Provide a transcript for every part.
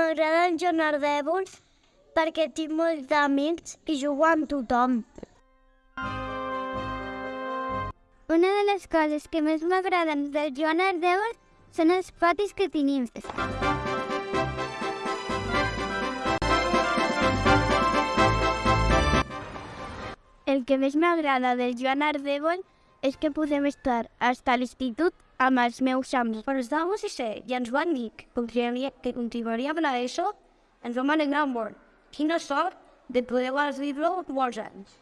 M'agrada el Joan Ardèvol perquè tinc molts amics i jugo amb tothom. Una de les coses que més m'agraden del Joan Ardèvol són els patis que tenim. El que més m'agrada del Joan Ardèvol és que podem estar a l'institut amb els meus amics. Quan estàvem a sisè i ens van dir que continuaria- que continuaríem a l'ESO, ens vam alegrar molt. Quina sort de poder viure molts anys.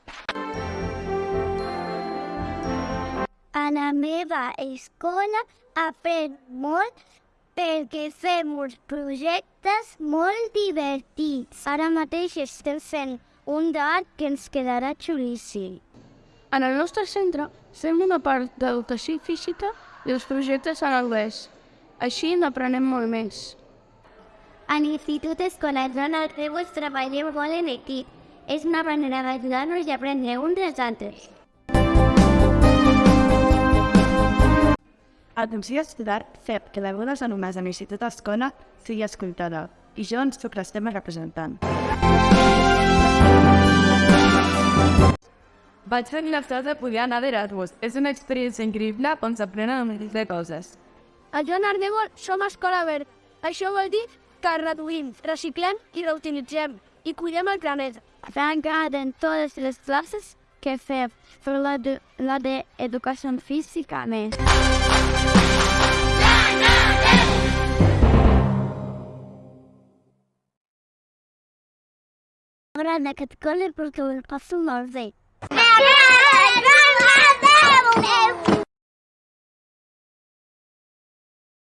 A la meva escola aprèn molt perquè fem uns projectes molt divertits. Ara mateix estem fent un d'art que ens quedarà xulíssim. En el nostre centre fem una part d'educació física i els projectes en anglès. Així n'aprenem molt més. A l'Institut Escolar Joan Ardèvol treballem molt en equip. És una manera d'ajudar-nos i aprendre uns dels altres. Atenció estudiar FEP, que d'algunes alumnes de l'Institut Escola sigui escoltada, i jo ens sóc l'estem representant. Vaig tenir la sort de poder anar d'Erasmus. És una experiència increïble on s'aprenen un de coses. A Joan Ardèvol som escola verd. Això vol dir que reduïm, reciclem i reutilitzem i cuidem el planeta. M'agraden totes les classes que fem, però la de, la de educació física més. M'agrada aquest col·le perquè ho passo molt bé. Hey!